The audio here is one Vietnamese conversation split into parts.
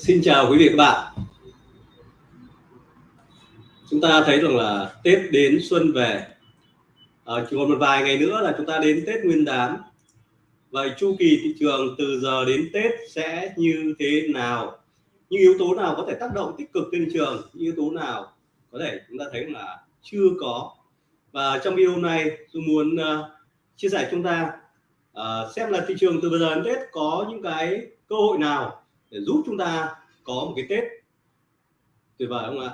Xin chào quý vị các bạn. Chúng ta thấy rằng là Tết đến xuân về, à, chỉ còn một vài ngày nữa là chúng ta đến Tết Nguyên đán. Vậy chu kỳ thị trường từ giờ đến Tết sẽ như thế nào? Những yếu tố nào có thể tác động tích cực trên thị trường? Những yếu tố nào có thể chúng ta thấy là chưa có? Và trong video này tôi muốn uh, chia sẻ chúng ta uh, xem là thị trường từ bây giờ đến Tết có những cái cơ hội nào để giúp chúng ta có một cái Tết tuyệt vời không ạ?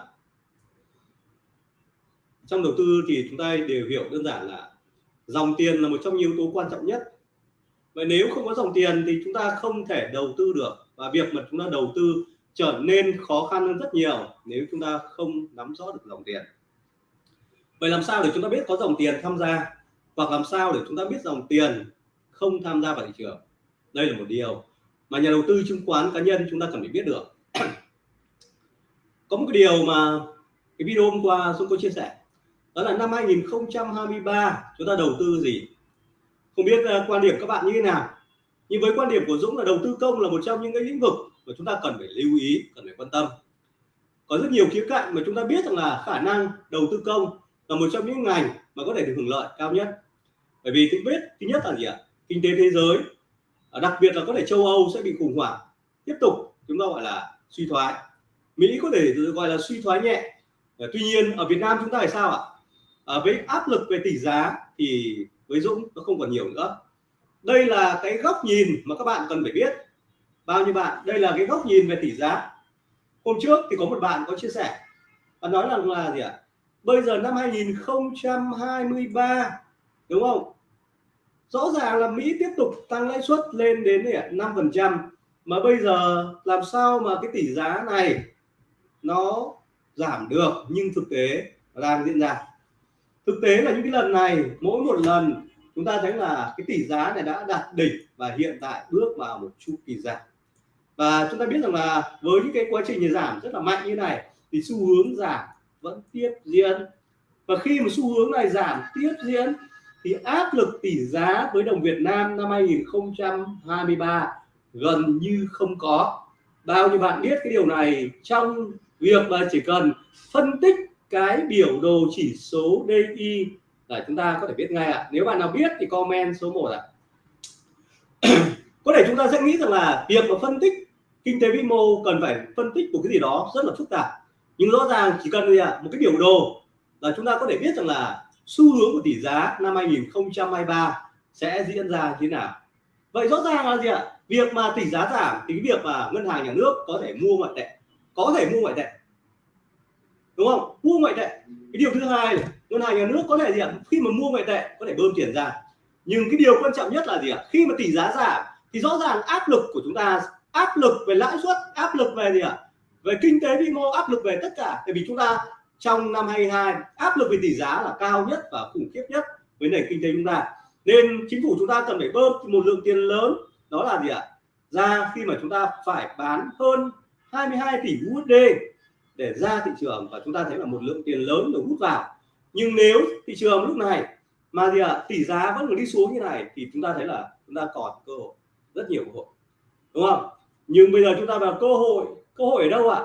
Trong đầu tư thì chúng ta đều hiểu đơn giản là dòng tiền là một trong nhiều yếu tố quan trọng nhất. Vậy nếu không có dòng tiền thì chúng ta không thể đầu tư được và việc mà chúng ta đầu tư trở nên khó khăn hơn rất nhiều nếu chúng ta không nắm rõ được dòng tiền. Vậy làm sao để chúng ta biết có dòng tiền tham gia hoặc làm sao để chúng ta biết dòng tiền không tham gia vào thị trường? Đây là một điều mà nhà đầu tư chứng khoán cá nhân chúng ta cần phải biết được. Có một cái điều mà cái video hôm qua Dũng có chia sẻ đó là năm 2023 chúng ta đầu tư gì? Không biết uh, quan điểm các bạn như thế nào? Nhưng với quan điểm của Dũng là đầu tư công là một trong những cái lĩnh vực mà chúng ta cần phải lưu ý cần phải quan tâm. Có rất nhiều khía cạnh mà chúng ta biết rằng là khả năng đầu tư công là một trong những ngành mà có thể được hưởng lợi cao nhất. Bởi vì thứ biết thứ nhất là gì ạ? Kinh tế thế giới đặc biệt là có thể châu Âu sẽ bị khủng hoảng. Tiếp tục chúng ta gọi là suy thoái. Mỹ có thể gọi là suy thoái nhẹ. Tuy nhiên ở Việt Nam chúng ta phải sao ạ? À, với áp lực về tỷ giá thì với Dũng nó không còn nhiều nữa. Đây là cái góc nhìn mà các bạn cần phải biết. Bao nhiêu bạn? Đây là cái góc nhìn về tỷ giá. Hôm trước thì có một bạn có chia sẻ. Và nói rằng là gì ạ? Bây giờ năm 2023 đúng không? Rõ ràng là Mỹ tiếp tục tăng lãi suất lên đến 5% mà bây giờ làm sao mà cái tỷ giá này nó giảm được, nhưng thực tế đang diễn ra. Thực tế là những cái lần này, mỗi một lần chúng ta thấy là cái tỷ giá này đã đạt đỉnh và hiện tại bước vào một chu kỳ giảm. Và chúng ta biết rằng là với những cái quá trình giảm rất là mạnh như này, thì xu hướng giảm vẫn tiếp diễn. Và khi mà xu hướng này giảm tiếp diễn thì áp lực tỷ giá với đồng Việt Nam năm 2023 gần như không có bao nhiêu bạn biết cái điều này trong việc mà chỉ cần phân tích cái biểu đồ chỉ số DI là chúng ta có thể biết ngay ạ à. nếu bạn nào biết thì comment số 1 ạ à. có thể chúng ta sẽ nghĩ rằng là việc mà phân tích kinh tế vĩ mô cần phải phân tích một cái gì đó rất là phức tạp nhưng rõ ràng chỉ cần gì ạ một cái biểu đồ là chúng ta có thể biết rằng là xu hướng của tỷ giá năm 2023 sẽ diễn ra như thế nào? Vậy rõ ràng là gì ạ? Việc mà tỷ giá giảm thì cái việc mà ngân hàng nhà nước có thể mua ngoại tệ, có thể mua ngoại tệ. Đúng không? Mua ngoại tệ. Cái điều thứ hai là ngân hàng nhà nước có thể gì ạ? Khi mà mua ngoại tệ, có thể bơm tiền ra. Nhưng cái điều quan trọng nhất là gì ạ? Khi mà tỷ giá giảm, thì rõ ràng áp lực của chúng ta, áp lực về lãi suất, áp lực về gì ạ? Về kinh tế vĩ mô, áp lực về tất cả. Tại vì chúng ta trong năm 22 áp lực về tỷ giá là cao nhất và khủng khiếp nhất với nền kinh tế chúng ta. Nên chính phủ chúng ta cần phải bơm một lượng tiền lớn, đó là gì ạ? Ra khi mà chúng ta phải bán hơn 22 tỷ USD để ra thị trường và chúng ta thấy là một lượng tiền lớn được hút vào. Nhưng nếu thị trường lúc này mà gì ạ? Tỷ giá vẫn còn đi xuống như này thì chúng ta thấy là chúng ta còn cơ hội, rất nhiều cơ hội. Đúng không? Nhưng bây giờ chúng ta vào cơ hội cơ hội ở đâu ạ?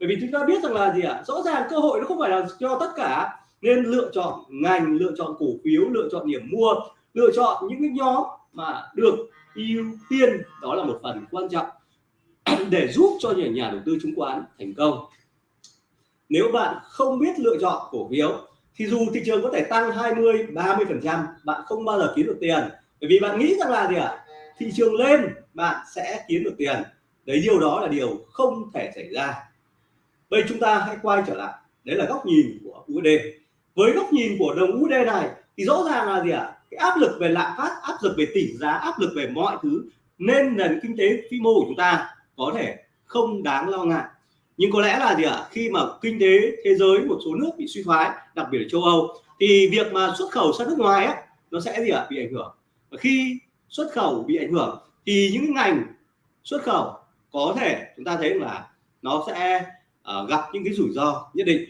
Bởi vì chúng ta biết rằng là gì ạ? Rõ ràng cơ hội nó không phải là cho tất cả. Nên lựa chọn ngành, lựa chọn cổ phiếu, lựa chọn điểm mua, lựa chọn những cái nhóm mà được ưu tiên. Đó là một phần quan trọng để giúp cho những nhà đầu tư chứng khoán thành công. Nếu bạn không biết lựa chọn cổ phiếu, thì dù thị trường có thể tăng 20 30 phần trăm, bạn không bao giờ kiếm được tiền. Bởi vì bạn nghĩ rằng là gì ạ? Thị trường lên, bạn sẽ kiếm được tiền. Đấy, điều đó là điều không thể xảy ra bây chúng ta hãy quay trở lại. Đấy là góc nhìn của USD với góc nhìn của đồng USD này, thì rõ ràng là gì ạ? Cái áp lực về lạm phát, áp lực về tỷ giá, áp lực về mọi thứ nên nền kinh tế vĩ mô của chúng ta có thể không đáng lo ngại. Nhưng có lẽ là gì ạ? Khi mà kinh tế thế giới, một số nước bị suy thoái, đặc biệt là châu Âu, thì việc mà xuất khẩu sang nước ngoài á, nó sẽ gì ạ? Bị ảnh hưởng. Và khi xuất khẩu bị ảnh hưởng, thì những ngành xuất khẩu có thể chúng ta thấy là nó sẽ uh, gặp những cái rủi ro nhất định.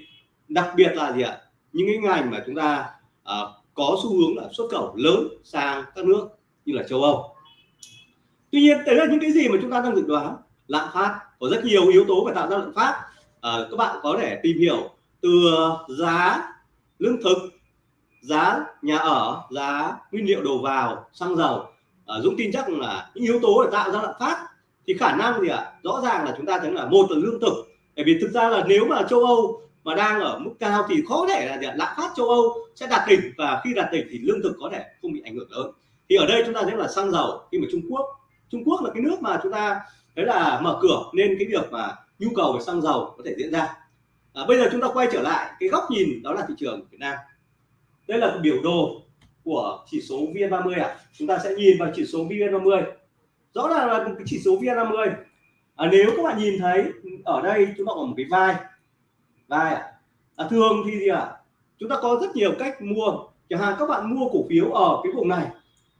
Đặc biệt là gì ạ? Những cái ngành mà chúng ta uh, có xu hướng là xuất khẩu lớn sang các nước như là châu Âu. Tuy nhiên đấy là những cái gì mà chúng ta đang dự đoán? Lạm phát có rất nhiều yếu tố để tạo ra lạm phát. Uh, các bạn có thể tìm hiểu từ giá lương thực giá nhà ở giá nguyên liệu đầu vào xăng dầu. À, Dũng tin chắc là những yếu tố để tạo ra lạm phát thì khả năng gì ạ? À? rõ ràng là chúng ta thấy là một là lương thực bởi vì thực ra là nếu mà châu Âu mà đang ở mức cao thì khó thể là lạm phát châu Âu sẽ đạt đỉnh và khi đạt đỉnh thì lương thực có thể không bị ảnh hưởng lớn. Thì ở đây chúng ta thấy là xăng dầu khi mà Trung Quốc Trung Quốc là cái nước mà chúng ta thấy là mở cửa nên cái việc mà nhu cầu về xăng dầu có thể diễn ra. À, bây giờ chúng ta quay trở lại cái góc nhìn đó là thị trường Việt Nam. Đây là biểu đồ của chỉ số VN30 ạ. À. chúng ta sẽ nhìn vào chỉ số VN30 rõ ràng là cái chỉ số VN50 à, nếu các bạn nhìn thấy ở đây chúng ta có một cái vai. Vai à. À, thường thì gì ạ? À? chúng ta có rất nhiều cách mua. Chẳng hạn các bạn mua cổ phiếu ở cái vùng này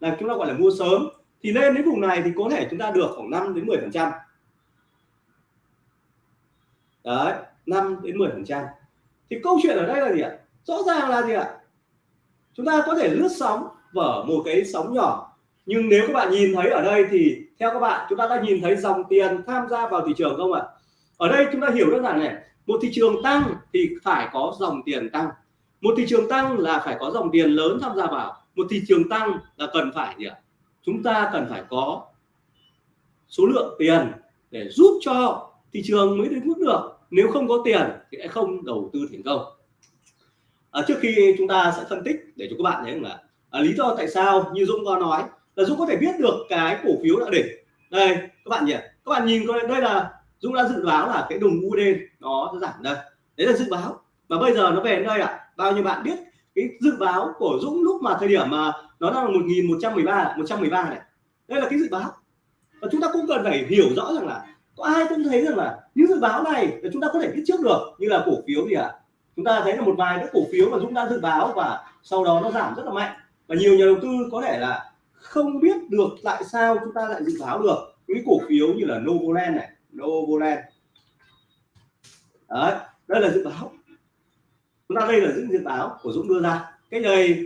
là chúng ta gọi là mua sớm. Thì lên đến vùng này thì có thể chúng ta được khoảng 5 đến 10 phần trăm. Đấy 5 đến 10 phần trăm. Thì câu chuyện ở đây là gì ạ? Rõ ràng là gì ạ? Chúng ta có thể lướt sóng vở một cái sóng nhỏ. Nhưng nếu các bạn nhìn thấy ở đây thì theo các bạn chúng ta đã nhìn thấy dòng tiền tham gia vào thị trường không ạ? Ở đây chúng ta hiểu đơn giản này một thị trường tăng thì phải có dòng tiền tăng. Một thị trường tăng là phải có dòng tiền lớn tham gia vào. Một thị trường tăng là cần phải gì ạ? Chúng ta cần phải có số lượng tiền để giúp cho thị trường mới đến mức được. Nếu không có tiền thì sẽ không đầu tư thành công. À, trước khi chúng ta sẽ phân tích để cho các bạn thấy là à, lý do tại sao như Dũng có nói là Dũng có thể biết được cái cổ phiếu đã đỉnh. Đây các bạn nhỉ các bạn nhìn coi đây là Dũng đã dự báo là cái đồng UD nó giảm đây. Đấy là dự báo. Và bây giờ nó về đến đây ạ? À. bao nhiêu bạn biết cái dự báo của Dũng lúc mà thời điểm mà nó đang là 1113 113 này? Đây là cái dự báo. Và chúng ta cũng cần phải hiểu rõ rằng là có ai cũng thấy rằng là những dự báo này là chúng ta có thể biết trước được, như là cổ phiếu gì ạ? À? chúng ta thấy là một vài cái cổ phiếu mà Dũng đã dự báo và sau đó nó giảm rất là mạnh. Và nhiều nhà đầu tư có thể là không biết được tại sao chúng ta lại dự báo được những cổ phiếu như là Novoland này Novoland đấy đây là dự báo chúng ta đây là những dự báo của Dũng đưa ra cái này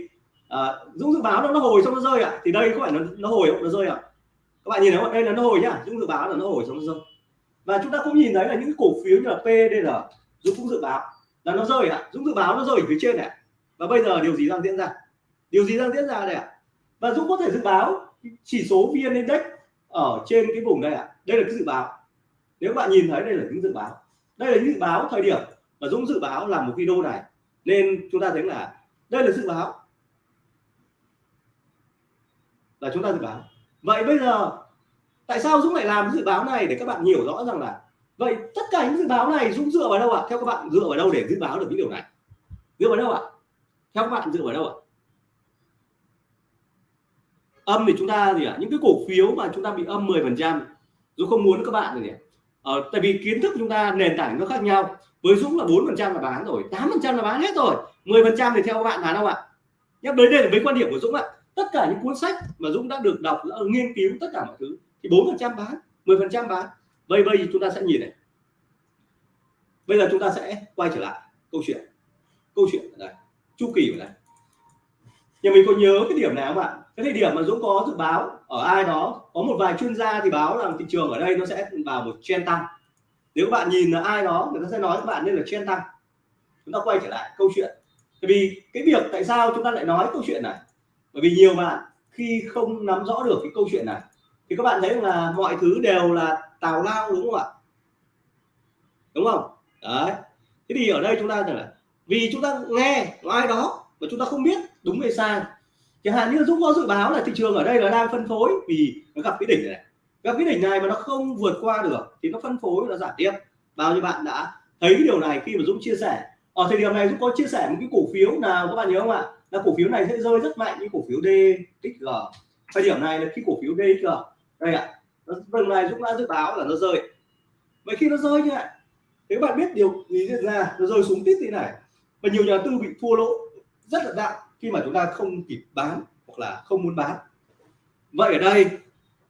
à, Dũng dự báo nó nó hồi xong nó rơi ạ à. thì đây có phải nó nó hồi không nó rơi ạ à. các bạn nhìn thấy đây là nó hồi nhá Dũng dự báo là nó hồi xong nó rơi và chúng ta cũng nhìn thấy là những cổ phiếu như là PDR Dũng cũng dự báo là nó rơi ạ à. Dũng dự báo nó rơi ở phía trên này và bây giờ điều gì đang diễn ra điều gì đang diễn ra đây ạ à? và Dũng có thể dự báo chỉ số VN Index ở trên cái vùng đây ạ à. đây là cái dự báo nếu bạn nhìn thấy đây là những dự báo, đây là những dự báo thời điểm mà Dũng dự báo làm một video này, nên chúng ta thấy là đây là dự báo là chúng ta dự báo vậy bây giờ, tại sao Dũng lại làm dự báo này để các bạn hiểu rõ rằng là, vậy tất cả những dự báo này Dũng dựa vào đâu ạ à? theo các bạn, dựa vào đâu để dự báo được những điều này dựa vào đâu ạ à? theo các bạn, dựa vào đâu ạ à? âm thì chúng ta gì ạ à? những cái cổ phiếu mà chúng ta bị âm 10 phần trăm, Dũng không muốn các bạn gì ạ? Ờ, tại vì kiến thức chúng ta nền tảng nó khác nhau. Với Dũng là bốn phần trăm là bán rồi tám phần trăm là bán hết rồi. 10 phần trăm thì theo các bạn bán không ạ? Nhắc đến đây là với quan điểm của Dũng ạ. Tất cả những cuốn sách mà Dũng đã được đọc đã nghiên cứu tất cả mọi thứ thì bốn phần trăm bán 10 phần trăm bán. Vậy bây chúng ta sẽ nhìn này. Bây giờ chúng ta sẽ quay trở lại câu chuyện. Câu chuyện ở đây chu kỳ ở đây nhưng mình có nhớ cái điểm nào không ạ? Cái thời điểm mà Dũng có dự báo ở ai đó, có một vài chuyên gia thì báo rằng thị trường ở đây nó sẽ vào một trend tăng. Nếu các bạn nhìn là ai đó, người ta sẽ nói các bạn nên là trend tăng. Chúng ta quay trở lại câu chuyện. Bởi vì cái việc tại sao chúng ta lại nói câu chuyện này? Bởi vì nhiều bạn khi không nắm rõ được cái câu chuyện này, thì các bạn thấy là mọi thứ đều là tào lao đúng không ạ? Đúng không? Đấy. Thế thì ở đây chúng ta là vì chúng ta nghe ai đó mà chúng ta không biết đúng hay sai? Chẳng hạn như Dũng có dự báo là thị trường ở đây là đang phân phối vì nó gặp cái đỉnh này gặp cái đỉnh này mà nó không vượt qua được thì nó phân phối nó giảm tiếp. Bao nhiêu bạn đã thấy cái điều này khi mà Dũng chia sẻ? Ở thời điểm này Dũng có chia sẻ một cái cổ phiếu nào, các bạn nhớ không ạ? Là cổ phiếu này sẽ rơi rất mạnh như cổ phiếu DXG thời điểm này là khi cổ phiếu DXG đây ạ. Lần này Dũng đã dự báo là nó rơi. Vậy khi nó rơi như vậy thì các bạn biết điều gì diễn ra, nó rơi xuống tít thế này. Và nhiều nhà tư bị thua lỗ rất là nặng khi mà chúng ta không kịp bán hoặc là không muốn bán vậy ở đây,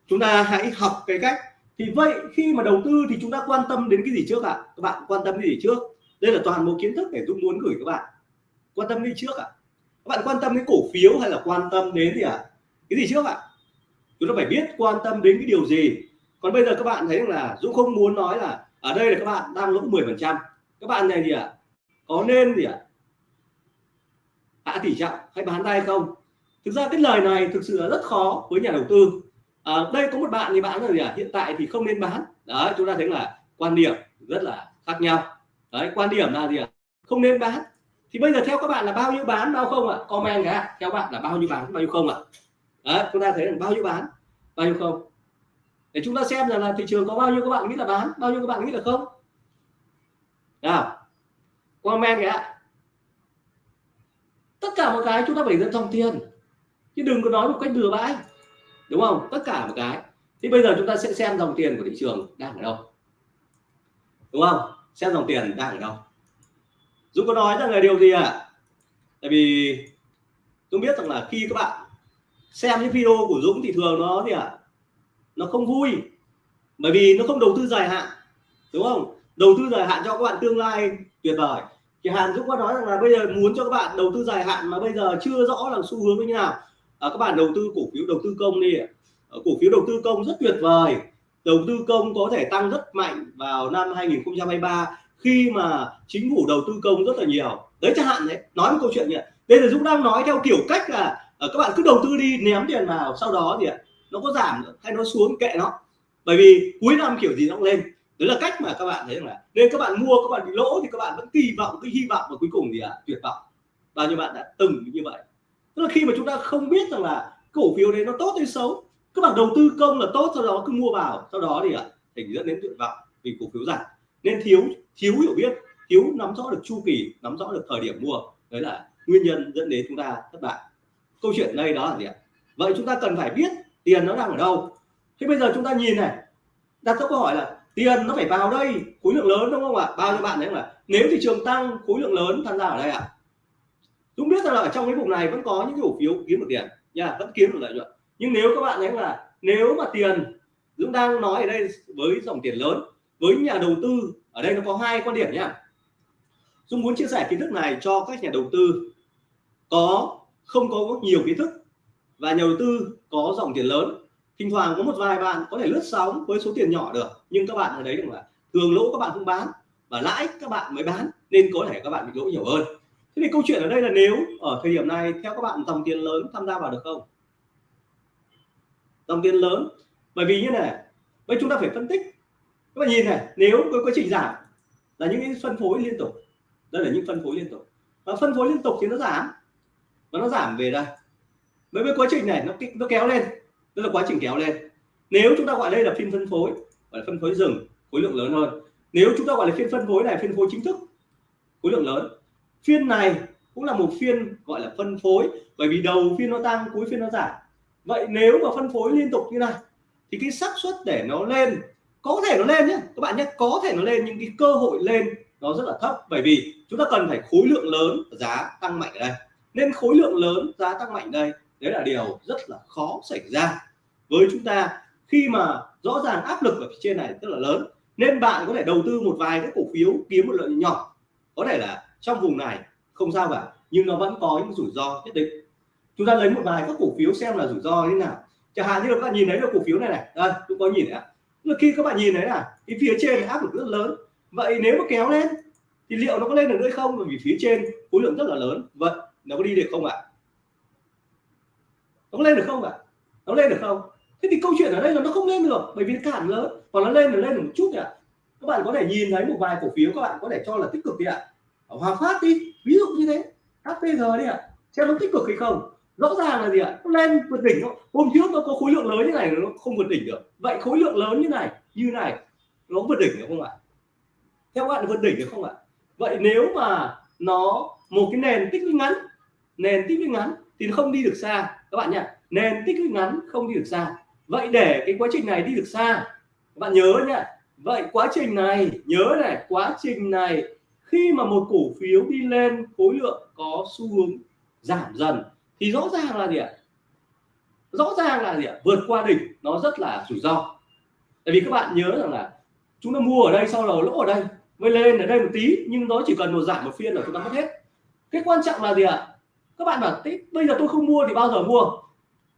chúng ta hãy học cái cách thì vậy khi mà đầu tư thì chúng ta quan tâm đến cái gì trước ạ à? các bạn quan tâm cái gì trước đây là toàn bộ kiến thức để Dũng muốn gửi các bạn quan tâm đi trước ạ à? các bạn quan tâm đến cổ phiếu hay là quan tâm đến gì ạ à? cái gì trước ạ à? chúng ta phải biết quan tâm đến cái điều gì còn bây giờ các bạn thấy là Dũng không muốn nói là, ở đây là các bạn đang lỗ 10 phần trăm các bạn này gì ạ à? có nên gì ạ à? Hạ tỷ trọng hay bán tay không? Thực ra cái lời này thực sự là rất khó với nhà đầu tư. À, đây có một bạn thì bạn là gì à? hiện tại thì không nên bán. Đấy chúng ta thấy là quan điểm rất là khác nhau. Đấy quan điểm là gì ạ à? không nên bán. Thì bây giờ theo các bạn là bao nhiêu bán bao không ạ? À? comment cả theo bạn là bao nhiêu bán bao nhiêu không ạ? À? đấy chúng ta thấy là bao nhiêu bán bao nhiêu không? Để chúng ta xem rằng là thị trường có bao nhiêu các bạn nghĩ là bán bao nhiêu các bạn nghĩ là không? Nào comment kìa tất cả một cái chúng ta phải dẫn dòng tiền. Chứ đừng có nói một cách bừa bãi. Đúng không? Tất cả một cái. Thì bây giờ chúng ta sẽ xem dòng tiền của thị trường đang ở đâu. Đúng không? Xem dòng tiền đang ở đâu. Dũng có nói rằng là điều gì ạ? À? tại vì Dũng biết rằng là khi các bạn xem những video của Dũng thì thường nó gì ạ? À? nó không vui. Bởi vì nó không đầu tư dài hạn. Đúng không? Đầu tư dài hạn cho các bạn tương lai tuyệt vời thì Hàn Dũng có nói rằng là bây giờ muốn cho các bạn đầu tư dài hạn mà bây giờ chưa rõ là xu hướng như nào. À, các bạn đầu tư cổ phiếu đầu tư công đi ờ, cổ phiếu đầu tư công rất tuyệt vời. Đầu tư công có thể tăng rất mạnh vào năm 2023 khi mà chính phủ đầu tư công rất là nhiều. Đấy chẳng hạn đấy nói một câu chuyện nhỉ. Đây là Dũng đang nói theo kiểu cách là ờ, các bạn cứ đầu tư đi ném tiền vào sau đó thì nó có giảm hay nó xuống kệ nó. Bởi vì cuối năm kiểu gì nó cũng lên đấy là cách mà các bạn thấy rằng là nên các bạn mua các bạn bị lỗ thì các bạn vẫn kỳ vọng cái hy vọng và cuối cùng gì ạ à? tuyệt vọng. Bao nhiêu bạn đã từng như vậy? Tức là khi mà chúng ta không biết rằng là cổ phiếu đấy nó tốt hay xấu các bạn đầu tư công là tốt sau đó cứ mua vào sau đó thì ạ à, thành dẫn đến tuyệt vọng vì cổ phiếu giảm. Nên thiếu thiếu hiểu biết thiếu nắm rõ được chu kỳ nắm rõ được thời điểm mua. Đấy là nguyên nhân dẫn đến chúng ta thất bại. Câu chuyện đây đó là gì ạ? Vậy chúng ta cần phải biết tiền nó đang ở đâu. Thế bây giờ chúng ta nhìn này đặt câu hỏi là tiền nó phải vào đây, khối lượng lớn đúng không ạ? Bao nhiêu bạn đấy là nếu thị trường tăng, khối lượng lớn, tham gia ở đây ạ. À? Dũng biết rằng là ở trong cái vùng này vẫn có những cái cổ phiếu kiếm được tiền, nha, vẫn kiếm được lợi nhuận. Nhưng nếu các bạn thấy là, nếu mà tiền, Dũng đang nói ở đây với dòng tiền lớn, với nhà đầu tư, ở đây nó có hai quan điểm nhá Dũng muốn chia sẻ kiến thức này cho các nhà đầu tư. Có, không có nhiều kiến thức và nhà đầu tư có dòng tiền lớn thỉnh thoảng có một vài bạn có thể lướt sóng với số tiền nhỏ được, nhưng các bạn ở đấy là thường lỗ các bạn không bán và lãi các bạn mới bán, nên có thể các bạn bị lỗ nhiều hơn. Thế thì câu chuyện ở đây là nếu ở thời điểm này theo các bạn dòng tiền lớn tham gia vào được không? Dòng tiền lớn, bởi vì như này, bây chúng ta phải phân tích. Các bạn nhìn này, nếu với quá trình giảm là những cái phân phối liên tục, đây là những phân phối liên tục. Và phân phối liên tục thì nó giảm, và nó giảm về đây. Với quá trình này nó nó kéo lên tức là quá trình kéo lên. Nếu chúng ta gọi đây là phiên phân phối, gọi là phân phối rừng, khối lượng lớn hơn. Nếu chúng ta gọi là phiên phân phối này, phiên phối chính thức, khối lượng lớn. Phiên này cũng là một phiên gọi là phân phối, bởi vì đầu phiên nó tăng, cuối phiên nó giảm. Vậy nếu mà phân phối liên tục như này, thì cái xác suất để nó lên, có thể nó lên nhé các bạn nhé có thể nó lên, nhưng cái cơ hội lên nó rất là thấp. Bởi vì chúng ta cần phải khối lượng lớn, giá tăng mạnh ở đây. Nên khối lượng lớn, giá tăng mạnh đây, đấy là điều rất là khó xảy ra với chúng ta. Khi mà rõ ràng áp lực ở phía trên này rất là lớn, nên bạn có thể đầu tư một vài cái cổ phiếu, kiếm một lợi nhỏ. Có thể là trong vùng này, không sao cả, nhưng nó vẫn có những rủi ro nhất định. Chúng ta lấy một vài các cổ phiếu xem là rủi ro như thế nào. Chẳng hạn như là các bạn nhìn thấy được cổ phiếu này này. Đây, cũng có nhìn đấy là khi các bạn nhìn thấy là cái phía trên áp lực rất lớn. Vậy nếu mà kéo lên, thì liệu nó có lên được nữa không? Bởi vì phía trên khối lượng rất là lớn. Vậy, nó có đi được không ạ? Nó có lên được không ạ? Nó lên được không? Thế thì câu chuyện ở đây là nó không lên được, bởi vì cản lớn còn nó lên là lên được một chút nhỉ? Các bạn có thể nhìn thấy một vài cổ phiếu các bạn có thể cho là tích cực đi ạ. Hòa Phát đi, ví dụ như thế HPG đi ạ. Xem nó tích cực hay không. Rõ ràng là gì ạ? Nó lên vượt đỉnh hôm trước nó có khối lượng lớn như này nó không vượt đỉnh được. Vậy khối lượng lớn như này như này, nó vượt đỉnh được không ạ? Theo các bạn, vượt đỉnh được không ạ? Vậy nếu mà nó, một cái nền tích lũy ngắn, nền tích lũy ngắn thì nó không đi được xa. Các bạn nhá nền tích lũy ngắn không đi được xa vậy để cái quá trình này đi được xa. Các bạn nhớ nhé vậy quá trình này, nhớ này, quá trình này, khi mà một cổ phiếu đi lên, khối lượng có xu hướng giảm dần, thì rõ ràng là gì ạ? Rõ ràng là gì ạ? Vượt qua đỉnh, nó rất là rủi ro. Tại vì các bạn nhớ rằng là chúng ta mua ở đây sau đó lỗ ở đây, mới lên ở đây một tí, nhưng nó chỉ cần một giảm một phiên là chúng ta mất hết. Cái quan trọng là gì ạ? Các bạn bảo bây giờ tôi không mua thì bao giờ mua?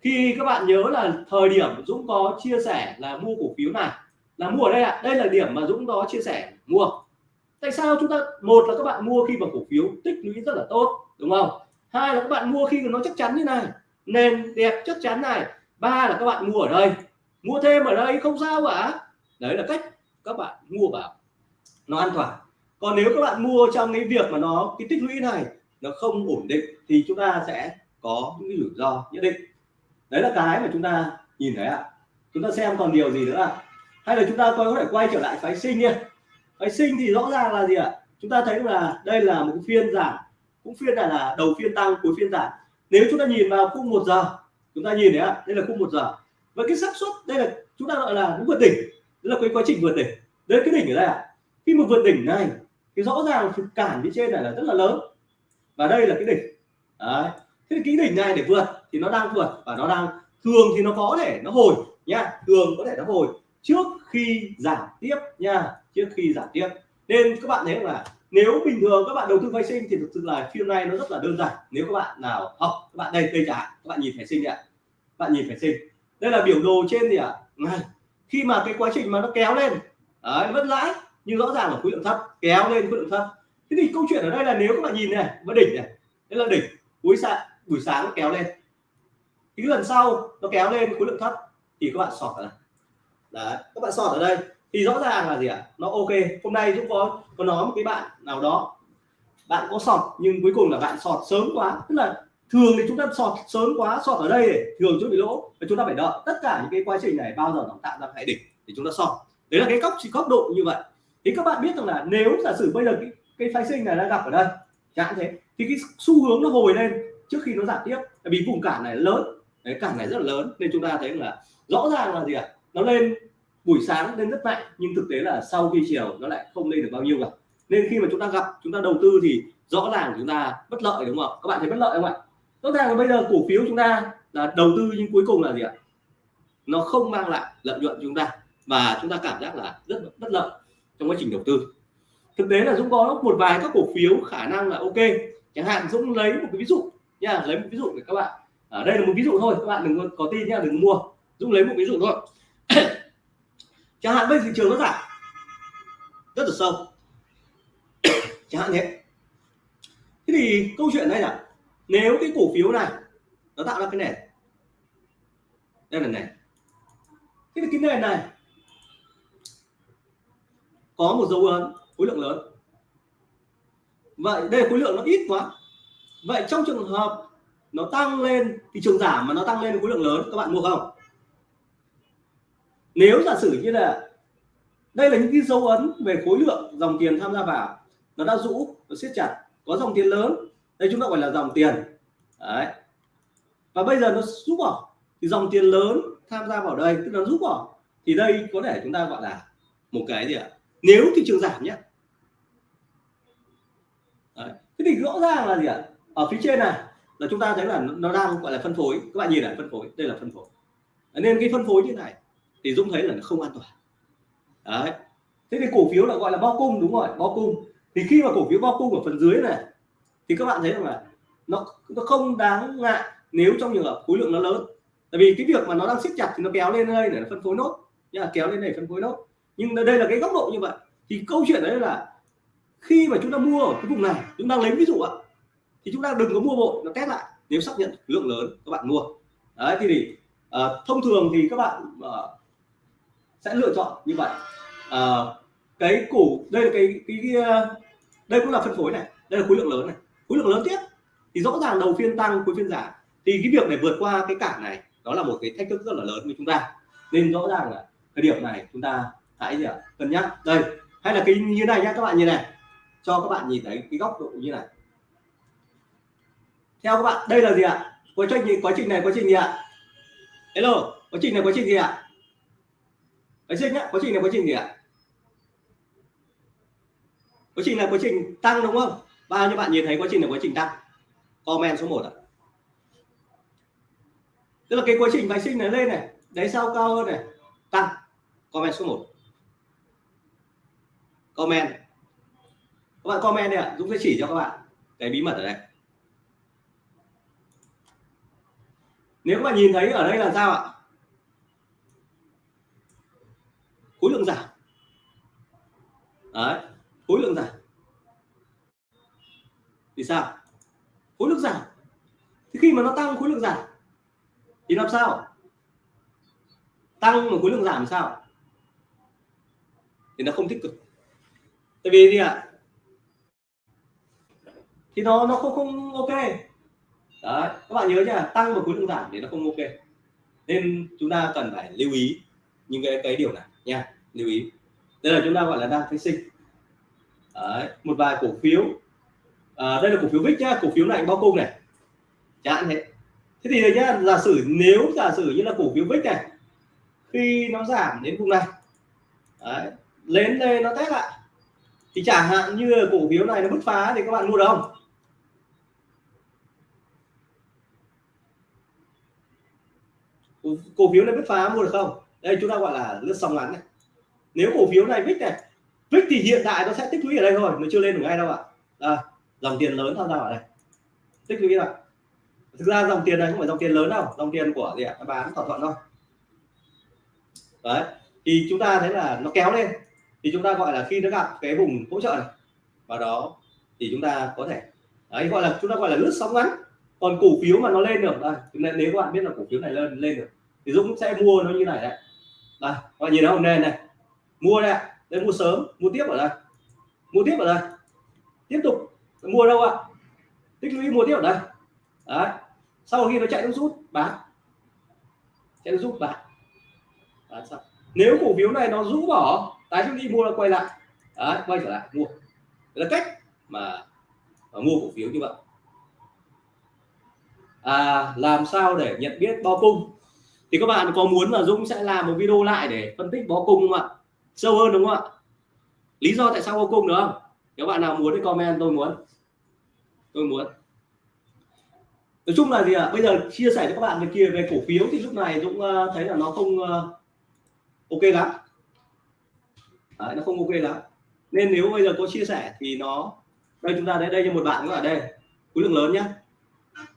Khi các bạn nhớ là thời điểm Dũng có chia sẻ là mua cổ phiếu này, là mua ở đây ạ. À. đây là điểm mà Dũng có chia sẻ, mua. Tại sao chúng ta, một là các bạn mua khi mà cổ phiếu tích lũy rất là tốt, đúng không? Hai là các bạn mua khi nó chắc chắn như này, nền đẹp chắc chắn này. Ba là các bạn mua ở đây, mua thêm ở đây không sao cả. Đấy là cách các bạn mua vào. Nó an toàn. Còn nếu các bạn mua trong cái việc mà nó, cái tích lũy này nó không ổn định thì chúng ta sẽ có những rủi ro nhất định đấy là cái mà chúng ta nhìn thấy ạ. Chúng ta xem còn điều gì nữa à hay là chúng ta có thể quay trở lại phái sinh đi phái sinh thì rõ ràng là gì ạ? Chúng ta thấy là đây là một phiên giảm. Cũng phiên này là đầu phiên tăng, cuối phiên giảm. Nếu chúng ta nhìn vào khung một giờ, chúng ta nhìn thấy ạ, đây là khung một giờ. Và cái xác suất, đây là chúng ta gọi là vượt đỉnh. Đây là cái quá trình vượt đỉnh. Đấy cái đỉnh ở đây ạ. Khi mà vượt đỉnh này, thì rõ ràng cản phía trên này là rất là lớn. Và đây là cái đỉnh. Đấy thế cái đỉnh này để vượt thì nó đang vượt và nó đang thường thì nó có thể nó hồi nha thường có thể nó hồi trước khi giảm tiếp nha trước khi giảm tiếp. Nên các bạn thấy là nếu bình thường các bạn đầu tư phái sinh thì thực sự là phiên này nó rất là đơn giản. Nếu các bạn nào học các bạn đây đây chẳng các bạn nhìn phái sinh ạ. Bạn nhìn phái sinh. Đây là biểu đồ trên thì ạ? À? khi mà cái quá trình mà nó kéo lên đấy, vẫn lãi nhưng rõ ràng là khối lượng thấp kéo lên khối lượng thấp. Thế thì câu chuyện ở đây là nếu các bạn nhìn này vẫn đỉnh này đây là đỉnh cuối sạn buổi sáng nó kéo lên. Cái lần sau nó kéo lên khối lượng thấp thì các bạn sọt ở đây. Đấy, các bạn sọt ở đây. Thì rõ ràng là gì ạ? À? nó ok. Hôm nay chúng có có nói một cái bạn nào đó. Bạn có sọt, nhưng cuối cùng là bạn sọt sớm quá. Tức là thường thì chúng ta sọt sớm quá, sọt ở đây để thường chúng bị lỗ. Và chúng ta phải đợi tất cả những cái quá trình này bao giờ nó tạo ra cái đỉnh thì chúng ta sọt. Đấy là cái góc chỉ góc độ như vậy. Thì các bạn biết rằng là nếu giả sử bây giờ cái cái phái sinh này đang gặp ở đây, chẳng thế, thì cái xu hướng nó hồi lên trước khi nó giảm tiếp bởi vì vùng cản này lớn, đấy, cản này rất là lớn, nên chúng ta thấy là rõ ràng là gì ạ? À? nó lên buổi sáng lên rất mạnh, nhưng thực tế là sau khi chiều nó lại không lên được bao nhiêu cả. Nên khi mà chúng ta gặp, chúng ta đầu tư thì rõ ràng chúng ta bất lợi, đúng không các bạn thấy bất lợi không ạ? Rõ ràng là bây giờ cổ phiếu chúng ta là đầu tư nhưng cuối cùng là gì ạ? Nó không mang lại lợi nhuận chúng ta, và chúng ta cảm giác là rất bất lợi trong quá trình đầu tư. Thực tế là Dũng có một vài các cổ phiếu khả năng là ok. Chẳng hạn Dũng lấy một cái ví dụ nha lấy một ví dụ để các bạn. Ở đây là một ví dụ thôi các bạn đừng có, tin nha đừng mua. Dũng lấy một ví dụ thôi. Chẳng hạn bây thị trường nó giảm. Rất là sâu. Chẳng hạn thế. Thế thì câu chuyện đây là nếu cái cổ phiếu này nó tạo ra cái nền đây là nền. Thế thì cái nền này có một dấu ấn khối lượng lớn. Vậy đây khối lượng nó ít quá vậy trong trường hợp nó tăng lên, thị trường giảm mà nó tăng lên khối lượng lớn, các bạn mua không? Nếu giả sử như là đây là những cái dấu ấn về khối lượng dòng tiền tham gia vào, nó đã rũ, nó siết chặt, có dòng tiền lớn, đây chúng ta gọi là dòng tiền. Đấy. Và bây giờ nó rút bỏ, thì dòng tiền lớn tham gia vào đây, tức là rút bỏ, thì đây có thể chúng ta gọi là một cái gì ạ? Nếu thị trường giảm nhé. Đấy. thế thì rõ ràng là gì ạ? Ở phía trên này, là chúng ta thấy là nó đang gọi là phân phối. Các bạn nhìn này, phân phối. Đây là phân phối. Nên cái phân phối như này, thì Dũng thấy là nó không an toàn. Đấy. Thế thì cổ phiếu là gọi là bao cung, đúng rồi bao cung. Thì khi mà cổ phiếu bao cung ở phần dưới này, thì các bạn thấy rằng là nó nó không đáng ngại nếu trong trường hợp khối lượng nó lớn. Tại vì cái việc mà nó đang siết chặt thì nó kéo lên đây để nó phân phối nốt. Nha kéo lên này phân phối nốt. Nhưng đây là cái góc độ như vậy. Thì câu chuyện đấy là khi mà chúng ta mua ở cái vùng này, chúng ta lấy ví dụ ạ thì chúng ta đừng có mua bộ nó test lại. Nếu xác nhận lượng lớn các bạn mua. Đấy thì, thì uh, thông thường thì các bạn uh, sẽ lựa chọn như vậy. Uh, cái cổ đây là cái, cái, cái đây cũng là phân phối này đây là khối lượng lớn này. Khối lượng lớn tiếp. Thì rõ ràng đầu phiên tăng cuối phiên giảm. Thì cái việc để vượt qua cái cản này đó là một cái thách thức rất là lớn với chúng ta. Nên rõ ràng là cái điểm này chúng ta hãy gì ạ? Cân nhắc. Đây hay là cái như này nhá các bạn như này. Cho các bạn nhìn thấy cái góc độ như này theo các bạn, đây là gì ạ? Quá trình quá trình này, quá trình gì ạ? Hello, quá trình này, quá trình gì ạ? Quá trình nhá? Quá trình này, quá trình gì ạ? Quá trình là quá trình tăng đúng không? Bao nhiêu bạn nhìn thấy quá trình là quá trình tăng. Comment số 1 ạ. Tức là cái quá trình phái sinh này lên này đáy sau cao hơn này? Tăng. Comment số 1 comment. Các bạn comment đi ạ. Dũng sẽ chỉ cho các bạn cái bí mật ở đây. Nếu mà nhìn thấy ở đây là sao ạ? Khối lượng giảm. Đấy, khối lượng giảm. Thì sao? Khối lượng giảm. Thì khi mà nó tăng khối lượng giảm, thì làm sao? Tăng mà khối lượng giảm thì sao? Thì nó không tích cực. Tại vì gì ạ? Thì nó nó không không ok đấy các bạn nhớ nha tăng và khối lượng giảm thì nó không ok. Nên chúng ta cần phải lưu ý những cái cái điều này nha lưu ý. Đây là chúng ta gọi là đang phái sinh. Đấy, một vài cổ phiếu. À, đây là cổ phiếu vix nhá cổ phiếu này bao cung này. Chẳng thế. Thế thì đây nhá giả sử nếu giả sử như là cổ phiếu vix này khi nó giảm đến vùng này đấy, lên đây nó test lại thì chẳng hạn như cổ phiếu này nó bứt phá thì các bạn mua được không? Cổ phiếu này bứt phá mua được không? Đây chúng ta gọi là lướt sóng ngắn này. Nếu cổ phiếu này vix này vix thì hiện tại nó sẽ tích lũy ở đây thôi nó chưa lên được ngay đâu ạ. À, dòng tiền lớn tham gia ở đây. Tích lũy rồi thực ra dòng tiền này không phải dòng tiền lớn đâu dòng tiền của gì ạ? Bán thỏa thuận thôi. Đấy thì chúng ta thấy là nó kéo lên. Thì chúng ta gọi là khi nó gặp cái vùng hỗ trợ này và đó thì chúng ta có thể đấy gọi là chúng ta gọi là lướt sóng ngắn. Còn cổ phiếu mà nó lên được đây nếu các bạn biết là cổ phiếu này lên lên được thì Dũng sẽ mua nó như này đấy đây các bạn nhìn nó không? Nền này. Mua đây đây mua sớm mua tiếp ở đây. Mua tiếp ở đây. Tiếp tục. Mua đâu ạ? Tích lũy mua tiếp ở đây. Đấy. Sau khi nó chạy nó rút bán. Chạy nó rút bán. Bán xong. Nếu cổ phiếu này nó rũ bỏ tái chúng đi mua nó quay lại. Đấy quay trở lại mua. Đấy là cách mà, mà mua cổ phiếu như vậy. À, làm sao để nhận biết bao cung? Thì các bạn có muốn là Dũng sẽ làm một video lại để phân tích bó cung không ạ? Sâu hơn đúng không ạ? Lý do tại sao bó cung được không? Nếu bạn nào muốn thì comment tôi muốn. Tôi muốn. Nói chung là gì ạ? Bây giờ chia sẻ cho các bạn về kia về cổ phiếu thì lúc này Dũng ờ, thấy là nó không ờ, ok lắm. Đấy, nó không ok lắm. Nên nếu bây giờ có chia sẻ thì nó đây chúng ta đây đây cho một bạn nữa ở đây. Khối lượng lớn nhá.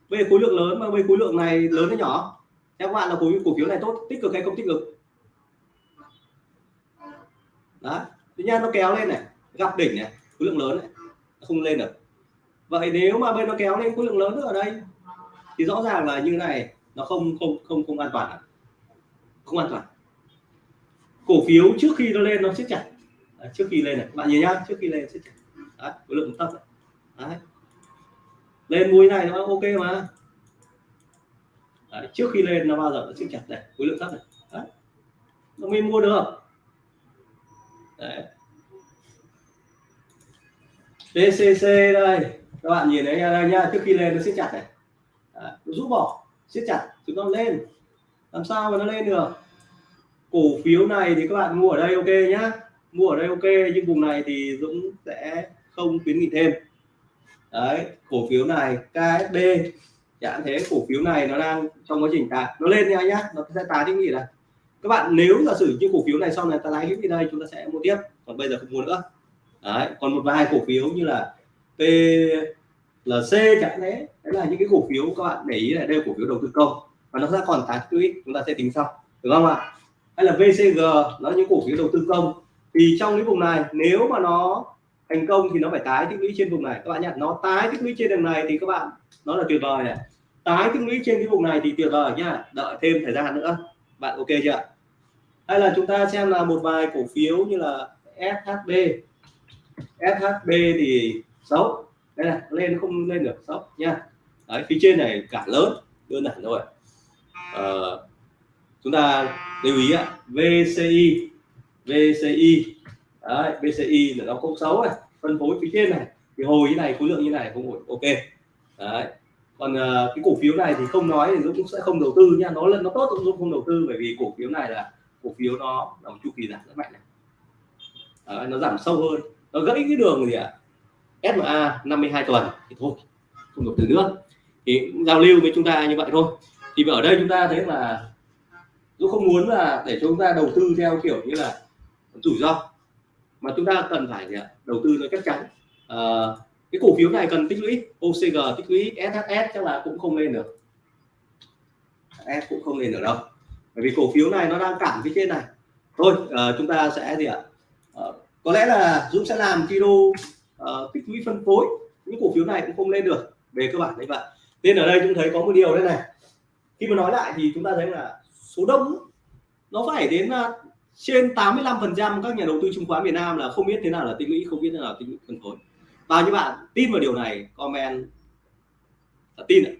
Bây giờ khối lượng lớn mà bây khối lượng này lớn hay nhỏ? Theo các bạn là cổ cổ phiếu này tốt tích cực hay không tích cực? Đó. Tự nhiên nó kéo lên này gặp đỉnh này khối lượng lớn này không lên được. Vậy nếu mà bên nó kéo lên khối lượng lớn nữa ở đây thì rõ ràng là như này nó không không không không an toàn không an toàn. Cổ phiếu trước khi nó lên nó siết chặt. Đấy, trước khi lên này. Bạn nhìn nhá trước khi lên siết chặt. Đấy, khối lượng thấp Đấy. lên mũi này nó ok mà. Đấy, trước khi lên nó bao giờ nó siết chặt này khối lượng thấp này. Đấy. nó mới mua được. Đấy. PCC đây. Các bạn nhìn thấy đây nha trước khi lên nó siết chặt này. Đấy, nó rút bỏ siết chặt chúng nó lên. Làm sao mà nó lên được? Cổ phiếu này thì các bạn mua ở đây ok nhá. Mua ở đây ok nhưng vùng này thì Dũng sẽ không khuyến nghị thêm. Đấy cổ phiếu này KSB chẳng thế cổ phiếu này nó đang trong quá trình tái nó lên nha nhá, nó sẽ tái cái gì này. Các bạn nếu giả sử như cổ phiếu này sau này ta lái hữu đây, chúng ta sẽ mua tiếp, còn bây giờ không mua nữa. Đấy, còn một vài cổ phiếu như là PLC chẳng thế đấy là những cái cổ phiếu các bạn để ý là đây là cổ phiếu đầu tư công, và nó sẽ còn tái quỹ chúng ta sẽ tính sau, được không ạ? Hay là VCG nó những cổ phiếu đầu tư công. Thì trong cái vùng này, nếu mà nó thành công thì nó phải tái tích lũy trên vùng này. Các bạn nhận nó tái tích lũy trên đường này thì các bạn nó là tuyệt vời này. Tái tích lũy trên cái vùng này thì tuyệt vời nhá đợi thêm thời gian nữa. Bạn ok chưa? Hay là chúng ta xem là một vài cổ phiếu như là SHB SHB thì xấu. Đây này lên không lên được xấu nha đấy phía trên này cả lớn đơn giản thôi. Ờ, chúng ta lưu ý ạ VCI VCI đấy, bci là nó không xấu này phân phối phía trên này. Thì hồi như này khối lượng như này không ổn ok. Đấy. Còn uh, cái cổ phiếu này thì không nói thì Dũng cũng sẽ không đầu tư nha. Nó là nó tốt Dũng không đầu tư bởi vì cổ phiếu này là cổ phiếu nó là một chu kỳ giảm rất mạnh này. Đấy, nó giảm sâu hơn. Nó gãy cái đường gì ạ? À? SMA 52 tuần thì thôi không đầu tư nữa. Thì giao lưu với chúng ta như vậy thôi. Thì ở đây chúng ta thấy là Dũng không muốn là để chúng ta đầu tư theo kiểu như là rủi ro mà chúng ta cần phải gì ạ? đầu tư nó chắc chắn. À, cái cổ phiếu này cần tích lũy OCG tích lũy SHS chắc là cũng không lên được. S cũng không lên được đâu. Bởi vì cổ phiếu này nó đang cản phía trên này. Thôi à, chúng ta sẽ gì ạ? À, có lẽ là Dũng sẽ làm video à, tích lũy phân phối những cổ phiếu này cũng không lên được. Về cơ bản đấy vậy nên ở đây chúng thấy có một điều đây này. Khi mà nói lại thì chúng ta thấy là số đông nó phải đến à, trên 85 phần trăm các nhà đầu tư chứng khoán Việt Nam là không biết thế nào là tích lũy, không biết thế nào là tích lũy phân phối. Bao nhiêu bạn tin vào điều này, comment là tin ạ.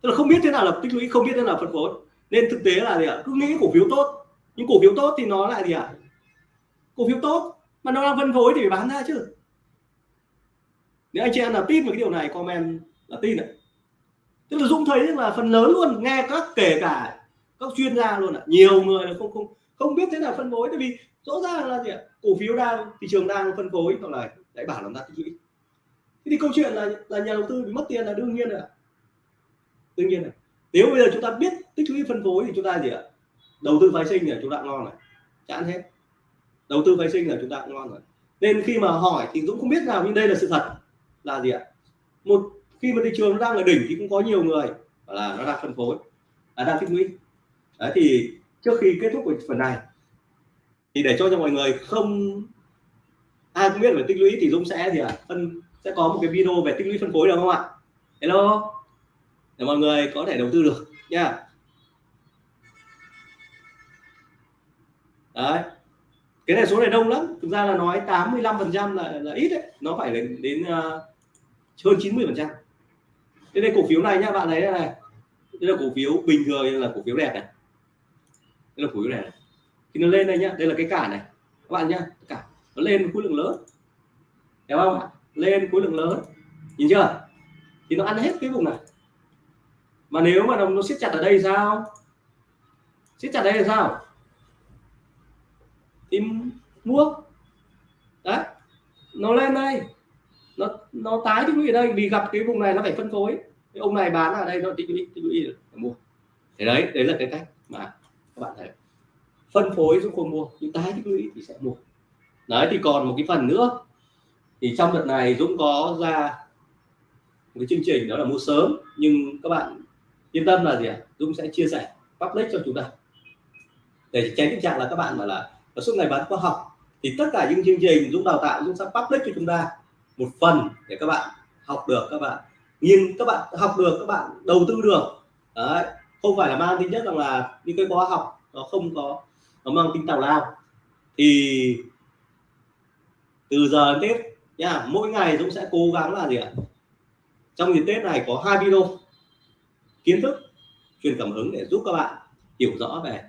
tức là không biết thế nào là tích lũy, không biết thế nào là phân phối. Nên thực tế là gì ạ? Cứ nghĩ cổ phiếu tốt. Nhưng cổ phiếu tốt thì nó lại gì ạ? Cổ phiếu tốt mà nó đang phân phối thì phải bán ra chứ. Nếu anh chị em là tin vào cái điều này, comment là tin ạ. Tức là dũng thấy là phần lớn luôn, nghe các kể cả các chuyên gia luôn ạ. Nhiều người là không không không biết thế nào phân phối, tại vì rõ ràng là gì ạ? Cổ phiếu đang, thị trường đang phân phối, hoặc là lại bảo làm ra tích lũy. Thế thì câu chuyện là là nhà đầu tư bị mất tiền là đương nhiên rồi ạ. Đương nhiên này nếu bây giờ chúng ta biết tích lũy phân phối thì chúng ta gì ạ? Đầu tư phái sinh là chúng ta ngon rồi. Chán hết. Đầu tư phái sinh là chúng ta cũng ngon rồi. Nên khi mà hỏi thì Dũng không biết nào, nhưng đây là sự thật là gì ạ? Một, khi mà thị trường nó đang ở đỉnh thì cũng có nhiều người là nó đang phân phối, là đang tích lũy. Đấy, thì trước khi kết thúc của phần này thì để cho cho mọi người không ai cũng biết về tích lũy thì Dũng sẽ gì ạ? Phân sẽ có một cái video về tích lũy phân phối được không ạ? Hello? Để mọi người có thể đầu tư được nha. Đấy. Cái này số này đông lắm. Thực ra là nói 85 phần trăm là, là ít đấy. Nó phải đến đến uh, hơn 90 phần trăm. Đây cổ phiếu này nhá bạn thấy đây này. Đây là cổ phiếu bình thường là cổ phiếu đẹp này đây là khối phiếu này, này. Khi nó lên đây nhá đây là cái cản này. Các bạn nhá cả nó lên khối lượng lớn. Hiểu không lên khối lượng lớn. Nhìn chưa? Thì nó ăn hết cái vùng này. Mà nếu mà nó, nó siết chặt ở đây sao? Siết chặt đây là sao? Thì mua. Đấy. Nó lên đây. Nó nó tái tích lũy ở đây vì gặp cái vùng này nó phải phân phối. Cái ông này bán ở đây nó tích lũy tích lũy mua. Thế đấy đấy là cái cách mà các bạn thấy phân phối giúp không mua nhưng tái tích lũy thì sẽ mua. Đấy, thì còn một cái phần nữa. Thì trong đợt này Dũng có ra một cái chương trình, đó là mua sớm. Nhưng các bạn yên tâm là gì ạ? Dũng sẽ chia sẻ public cho chúng ta. Để tránh tình trạng là các bạn mà là ở suốt ngày bán khoa học. Thì tất cả những chương trình Dũng đào tạo, Dũng sẽ public cho chúng ta một phần để các bạn học được, các bạn nhưng các bạn học được, các bạn đầu tư được. Đấy không phải là mang tính chất rằng là những cái khóa học nó không có nó mang tính tào lao. Thì từ giờ tết nha mỗi ngày Dũng sẽ cố gắng là gì ạ? Trong dịp tết này có hai video kiến thức truyền cảm hứng để giúp các bạn hiểu rõ về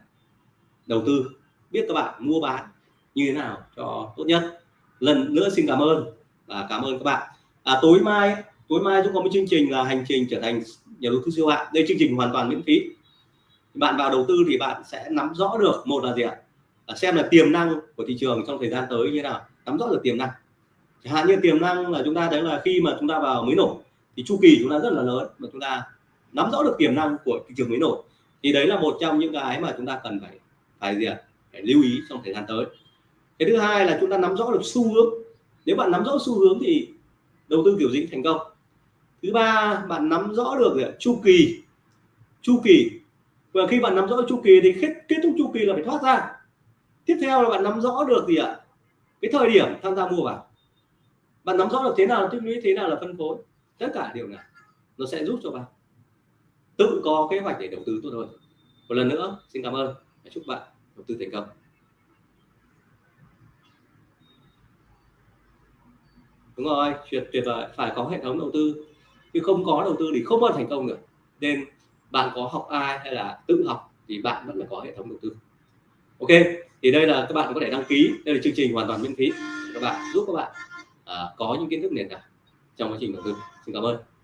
đầu tư biết các bạn mua bán như thế nào cho tốt nhất. Lần nữa xin cảm ơn và cảm ơn các bạn. À, tối mai tối mai chúng có một chương trình là hành trình trở thành nhà đầu tư siêu hạng. Đây chương trình hoàn toàn miễn phí. Bạn vào đầu tư thì bạn sẽ nắm rõ được một là gì ạ? À, xem là tiềm năng của thị trường trong thời gian tới như thế nào. Nắm rõ được tiềm năng. Chẳng hạn như tiềm năng là chúng ta thấy là khi mà chúng ta vào mới nổ thì chu kỳ chúng ta rất là lớn mà chúng ta nắm rõ được tiềm năng của thị trường mới nổi. Thì đấy là một trong những cái mà chúng ta cần phải phải gì ạ? Phải lưu ý trong thời gian tới. Cái thứ hai là chúng ta nắm rõ được xu hướng. Nếu bạn nắm rõ xu hướng thì đầu tư kiểu gì thành công thứ ba bạn nắm rõ được gì chu kỳ. Chu kỳ. Và khi bạn nắm rõ chu kỳ thì kết, kết thúc chu kỳ là phải thoát ra. Tiếp theo là bạn nắm rõ được gì ạ? Cái thời điểm tham gia mua vào. Bạn nắm rõ được thế nào là tích lũy thế nào là phân phối? Tất cả điều này nó sẽ giúp cho bạn tự có kế hoạch để đầu tư tốt hơn. Một lần nữa xin cảm ơn và chúc bạn đầu tư thành công. Đúng rồi tuyệt tuyệt vời. Phải có hệ thống đầu tư chứ không có đầu tư thì không bao thành công được. Nên bạn có học ai hay là tự học thì bạn vẫn phải có hệ thống đầu tư. Ok thì đây là các bạn có thể đăng ký. Đây là chương trình hoàn toàn miễn phí các bạn giúp các bạn uh, có những kiến thức nền tảng trong quá trình đầu tư. Xin cảm ơn.